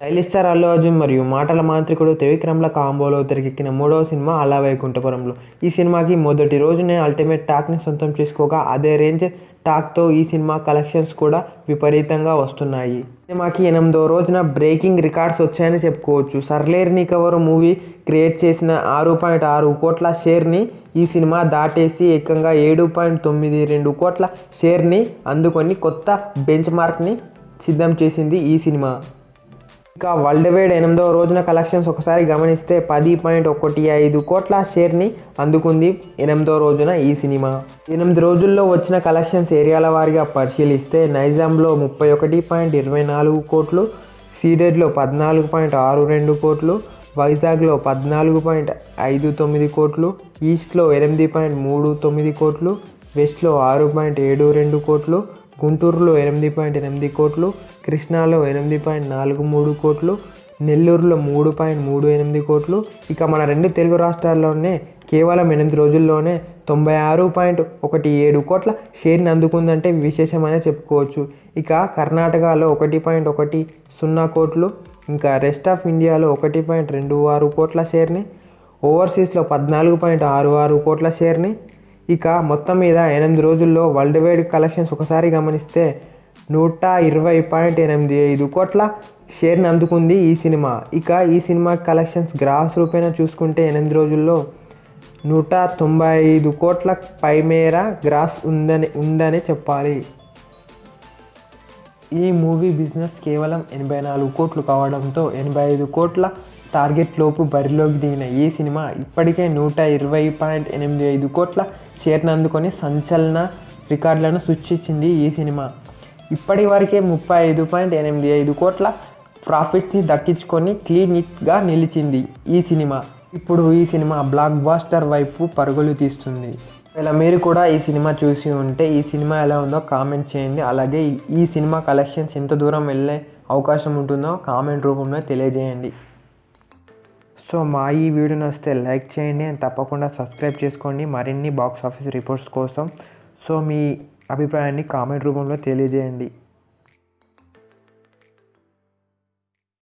Stylish star Allu Arjun మరియు మాటల మాంత్రికుడు త్రివిక్రమ్ల కాంబోలో తెరకెక్కిన మూడవ సినిమా అలా వైకుంఠపురంలో ఈ సినిమాకి మొదటి రోజునే అల్టిమేట్ టాక్ని సొంతం చేసుకోగా అదే రేంజ్ టాక్తో ఈ సినిమా కలెక్షన్స్ కూడా విపరీతంగా వస్తున్నాయి. సినిమాకి ఎనిమిదో రోజున బ్రేకింగ్ రికార్డ్స్ వచ్చాయని చెప్పుకోవచ్చు. సర్లేర్ని కవర్ మూవీ క్రియేట్ చేసిన ఆరు పాయింట్ ఆరు కోట్ల షేర్ని ఈ సినిమా దాటేసి ఏకంగా ఏడు పాయింట్ తొమ్మిది రెండు కోట్ల షేర్ని అందుకొని కొత్త బెంచ్ మార్క్ని సిద్ధం చేసింది ఈ సినిమా. ఇక వరల్డ్ వైడ్ ఎనిమిదవ రోజున కలెక్షన్స్ ఒకసారి గమనిస్తే పది పాయింట్ ఒకటి ఐదు కోట్ల షేర్ని అందుకుంది ఎనిమిదో రోజున ఈ సినిమా. ఎనిమిది రోజుల్లో వచ్చిన కలెక్షన్స్ ఏరియాల వారిగా పరిశీలిస్తే నైజాంలో ముప్పై ఒకటి పాయింట్ ఇరవై నాలుగు కోట్లు సీడెడ్లో పద్నాలుగు పాయింట్ ఆరు రెండు కోట్లు వైజాగ్లో పద్నాలుగు పాయింట్ ఐదు తొమ్మిది కోట్లు ఈస్ట్లో ఎనిమిది పాయింట్ మూడు తొమ్మిది కోట్లు వెస్ట్లో ఆరు పాయింట్ ఏడు రెండు కోట్లు గుంటూరులో ఎనిమిది పాయింట్ ఎనిమిది కోట్లు కృష్ణాలో ఎనిమిది పాయింట్ నాలుగు మూడు కోట్లు నెల్లూరులో మూడు పాయింట్ మూడు ఎనిమిది కోట్లు. ఇక మన రెండు తెలుగు రాష్ట్రాల్లోనే కేవలం ఎనిమిది రోజుల్లోనే తొంభై ఆరు పాయింట్ ఒకటి ఏడు కోట్ల షేర్ని అందుకుందంటే విశేషమనే చెప్పుకోవచ్చు. ఇక కర్ణాటకలో ఒకటి పాయింట్ ఒకటి సున్నా కోట్లు ఇంకా రెస్ట్ ఆఫ్ ఇండియాలో ఒకటి పాయింట్ రెండు ఆరు కోట్ల షేర్ని ఓవర్సీస్లో పద్నాలుగు పాయింట్ ఆరు ఆరు కోట్ల షేర్ని ఇక మొత్తం మీద ఎనిమిది రోజుల్లో వరల్డ్ వైడ్ కలెక్షన్స్ ఒకసారి గమనిస్తే నూట ఇరవై పాయింట్ ఎనిమిది ఐదు కోట్ల షేర్ని అందుకుంది ఈ సినిమా. ఇక ఈ సినిమా కలెక్షన్స్ గ్రాఫ్స్ రూపేణా చూసుకుంటే ఎనిమిది రోజుల్లో నూట తొంభై ఐదు కోట్ల పైమేర గ్రాస్ ఉందని ఉందని చెప్పాలి. ఈ మూవీ బిజినెస్ కేవలం ఎనభై నాలుగు కోట్లు కావడంతో ఎనభై ఐదు కోట్ల టార్గెట్ లోపు బరిలోకి దిగిన ఈ సినిమా ఇప్పటికే నూట ఇరవై పాయింట్ ఎనిమిది ఐదు కోట్ల షేర్ని అందుకొని సంచలన రికార్డులను సృష్టించింది ఈ సినిమా. ఇప్పటి వరకే ముప్పై ఐదు పాయింట్ ఎనిమిది ఐదు కోట్ల ప్రాఫిట్ని దక్కించుకొని క్లీన్గా నిలిచింది ఈ సినిమా. ఇప్పుడు ఈ సినిమా బ్లాక్ బాస్టర్ వైపు పరుగులు తీస్తుంది. ఇలా మీరు కూడా ఈ సినిమా చూసి ఉంటే ఈ సినిమా ఎలా ఉందో కామెంట్ చేయండి. అలాగే ఈ- సినిమా కలెక్షన్స్ ఎంత దూరం వెళ్ళే అవకాశం ఉంటుందో కామెంట్ రూపంలో తెలియజేయండి. సో మా ఈ వీడియో నచ్చితే లైక్ చేయండి అండ్ తప్పకుండా సబ్స్క్రైబ్ చేసుకోండి. మరిన్ని బాక్స్ ఆఫీస్ రిపోర్ట్స్ కోసం సో మీ అభిప్రాయాన్ని కామెంట్ రూపంలో తెలియజేయండి.